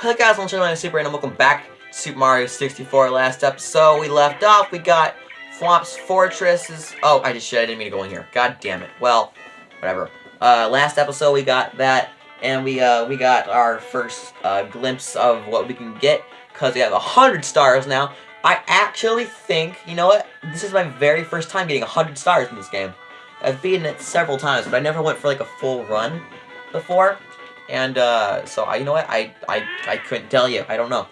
Hey guys, I'm Channel Super and welcome back to Super Mario 64. Last episode, we left off, we got Thwomp's Fortresses. Oh, I just shit, I didn't mean to go in here. God damn it. Well, whatever. Uh, last episode, we got that, and we, uh, we got our first, uh, glimpse of what we can get, because we have 100 stars now. I actually think, you know what, this is my very first time getting 100 stars in this game. I've beaten it several times, but I never went for, like, a full run before. And, uh, so, I, you know what, I, I, I couldn't tell you. I don't know.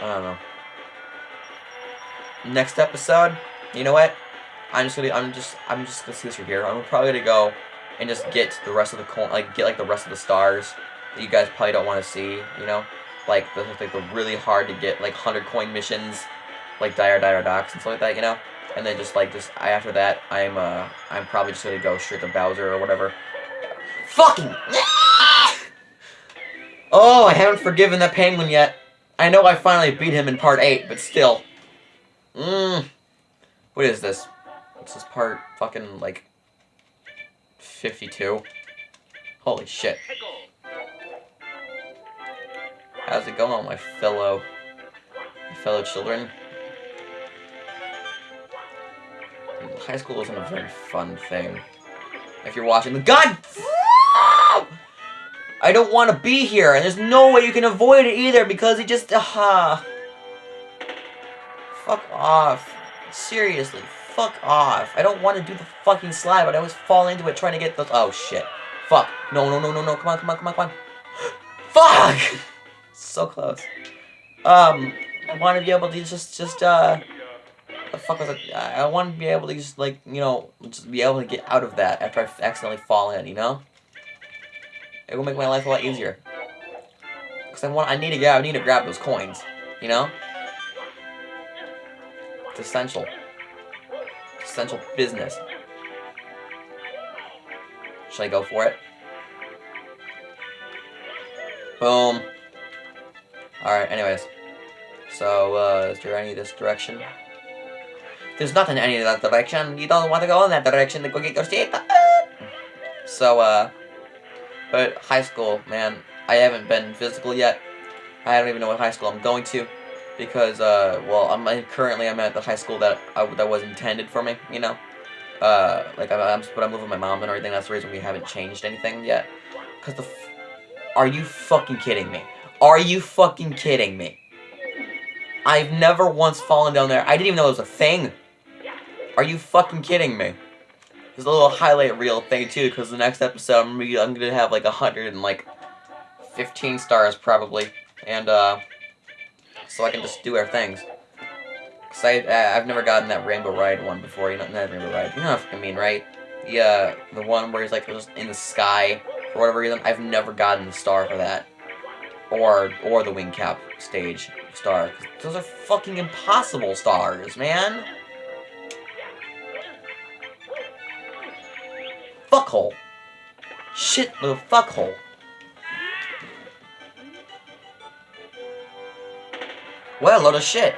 I don't know. Next episode, you know what? I'm just gonna, I'm just, I'm just gonna see this right here. I'm probably gonna go and just get the rest of the coin, like, get, like, the rest of the stars that you guys probably don't want to see, you know? Like, the, like, the really hard to get, like, 100 coin missions, like, Dire Dire Docks and stuff like that, you know? And then just like just after that I'm uh I'm probably just gonna go straight to Bowser or whatever. Fucking Oh, I haven't forgiven that penguin yet. I know I finally beat him in part 8, but still. Mmm. What is this? What's this part fucking like 52? Holy shit. How's it going, my fellow my fellow children? High school isn't a very fun thing. If you're watching the- God! I don't want to be here, and there's no way you can avoid it either, because it just- uh, Fuck off. Seriously, fuck off. I don't want to do the fucking slide, but I always fall into it trying to get those- Oh, shit. Fuck. No, no, no, no, no. Come on, come on, come on, come on. Fuck! so close. Um, I want to be able to just, just, uh the fuck was? I, I want to be able to just, like, you know, just be able to get out of that after I accidentally fall in, you know? It will make my life a lot easier. Because I want, I need to get, I need to grab those coins, you know? It's essential. It's essential business. Should I go for it? Boom. Alright, anyways. So, uh, is there any this direction? There's nothing in any of that direction. You don't want to go in that direction to go get your seat. So, uh, but high school, man, I haven't been physical yet. I don't even know what high school I'm going to. Because, uh, well, I'm currently I'm at the high school that I, that was intended for me, you know? Uh, like, I'm, I'm, but I'm living with my mom and everything. That's the reason we haven't changed anything yet. Because the Are you fucking kidding me? Are you fucking kidding me? I've never once fallen down there. I didn't even know it was a thing. Are you fucking kidding me? There's a little highlight reel thing too, because the next episode I'm gonna, I'm gonna have like a hundred and like fifteen stars probably, and uh, so I can just do our things. Cause I I've never gotten that Rainbow Ride one before. You know that Rainbow Ride. You know what I mean, right? The uh, the one where he's like just in the sky for whatever reason. I've never gotten the star for that, or or the wing cap stage star. Those are fucking impossible stars, man. Fuckhole. Shit, little fuckhole. What a load of shit.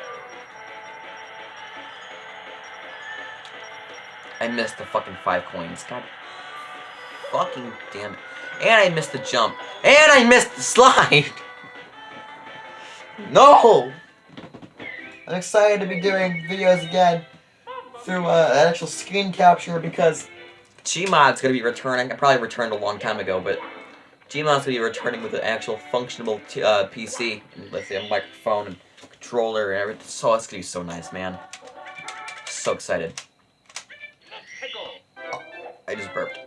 I missed the fucking five coins. God fucking damn it. And I missed the jump. And I missed the slide. no! I'm excited to be doing videos again through uh, actual screen capture because Gmod's gonna be returning. I probably returned a long time ago, but Gmod's gonna be returning with an actual functional uh, PC with a microphone and controller and everything. So it's gonna be so nice, man. So excited. Oh, I just burped.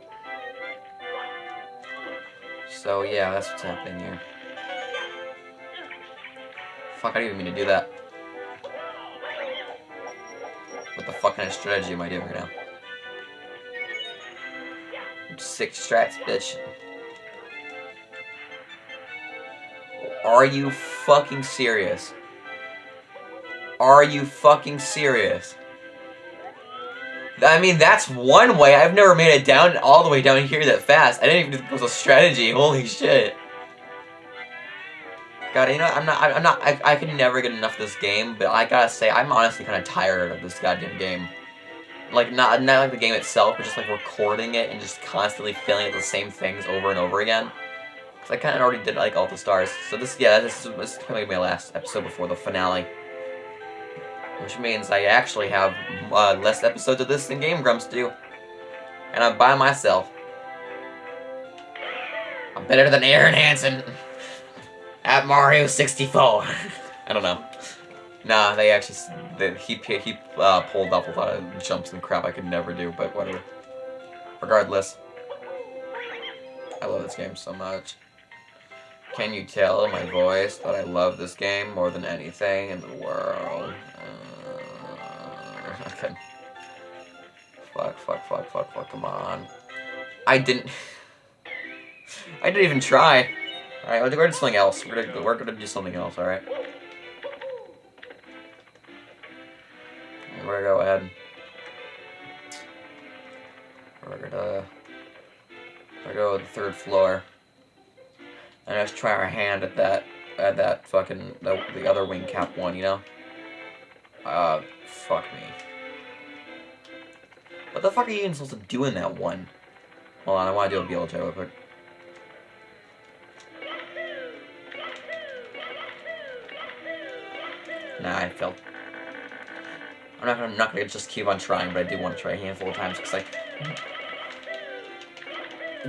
So yeah, that's what's happening here. Fuck, I didn't even mean to do that. What the fuck kind of strategy am I doing right now? Six strats, bitch. Are you fucking serious? Are you fucking serious? I mean, that's one way. I've never made it down all the way down here that fast. I didn't even think it was a strategy. Holy shit. God, you know, I'm not, I'm not, I, I can never get enough of this game, but I gotta say, I'm honestly kind of tired of this goddamn game. Like, not, not like the game itself, but just like recording it and just constantly filling it the same things over and over again. Cause I kind of already did like all the stars. So this, yeah, this is, this is gonna be my last episode before the finale. Which means I actually have uh, less episodes of this than Game Grumps do. And I'm by myself. I'm better than Arin Hanson at Mario 64. I don't know. Nah, they actually, they, he, he uh, pulled off a lot of jumps and crap I could never do, but whatever. Regardless. I love this game so much. Can you tell my voice that I love this game more than anything in the world? Uh, okay. Fuck, fuck, fuck, fuck, fuck, come on. I didn't... I didn't even try. Alright, we're gonna do something else. We're gonna, we're gonna do something else, alright? We're gonna go ahead. We're gonna... We're gonna go to the third floor. And just try our hand at that, at that fucking, the, the other wing cap one, you know? Uh, fuck me. What the fuck are you even supposed to do in that one? Hold on, I want to do a BLJ real quick. Nah, I failed. I'm not, I'm not gonna just keep on trying, but I do want to try a handful of times, because, like...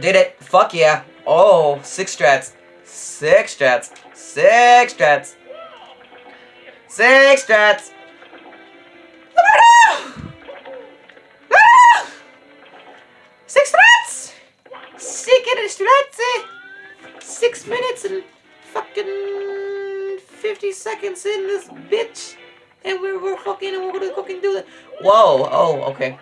Did it! Fuck yeah! Oh, six strats. Six strats. Six strats. Six strats. Six strats. Six strats. Six minutes and fucking fifty seconds in this bitch, and we're we're fucking and we're gonna fucking do it. Whoa! Oh, okay.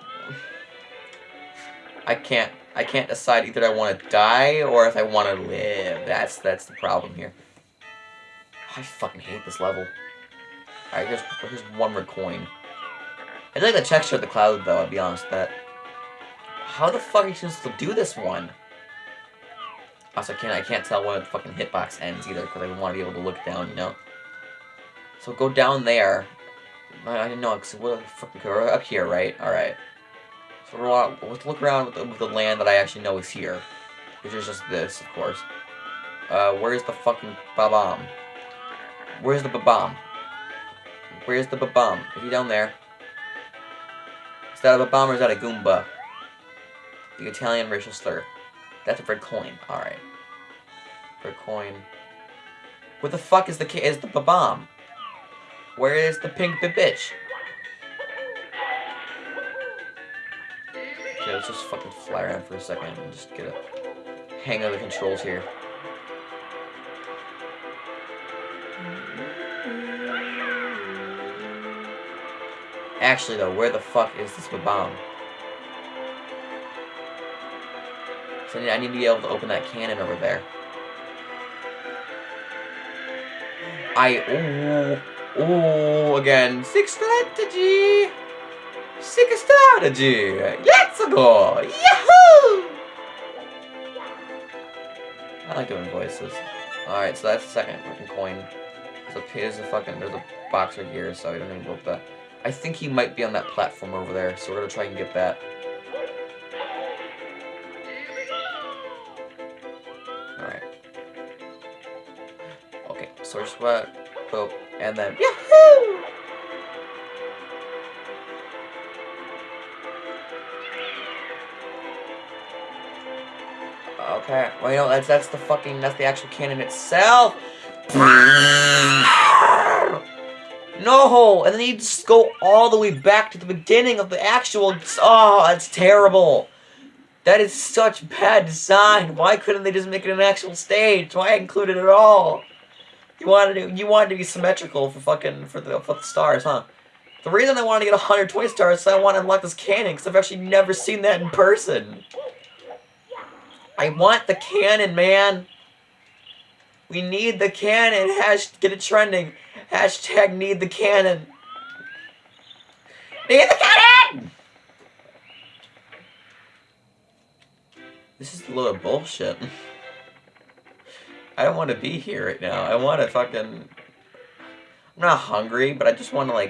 I can't. I can't decide either I want to die or if I want to live. That's that's the problem here. Oh, I fucking hate this level. Alright, here's, here's one more coin. I like the texture of the cloud, though, I'll be honest with that. How the fuck are you supposed to do this one? Also, I can't, I can't tell when the fucking hitbox ends, either, because I don't want to be able to look down, you know? So go down there. I, I didn't know, because what we're up here, right? Alright. So we're, let's look around with the, with the land that I actually know is here. Which is just this, of course. Uh, where's the fucking Bob-omb? Where's the Bob-omb? Where's the Bob-omb? Is he down there? Is that a Bob-omb or is that a Goomba? The Italian racial slur. That's a red coin. Alright. Red coin. Where the fuck is the is the Bob-omb? Where is the pink bitch? Okay, let's just fucking fly around for a second and just get a hang of the controls here. Actually, though, where the fuck is this bomb? So I need to be able to open that cannon over there. I... Oh, oh, again. Six strategy! Six strategy! Let's go! Yahoo! I like doing voices. Alright, so that's the second fucking coin. A, there's a fucking, there's a box right here, so I don't even look that. I think he might be on that platform over there, so we're gonna try and get that. Alright. Okay, source sweat, boop, and then Yahoo! Okay, well you know that's that's the fucking that's the actual cannon itself. No! And then you just go all the way back to the beginning of the actual... Oh, that's terrible. That is such bad design. Why couldn't they just make it an actual stage? Why include it at all? You wanted to, you wanted to be symmetrical for fucking, for the, for the stars, huh? The reason I wanted to get 120 stars is I want to unlock this cannon, because I've actually never seen that in person. I want the cannon, man. We need the cannon. Hash, get it trending. Hashtag need the cannon. Need the cannon! This is a load of bullshit. I don't want to be here right now. I want to fucking... I'm not hungry, but I just want to, like,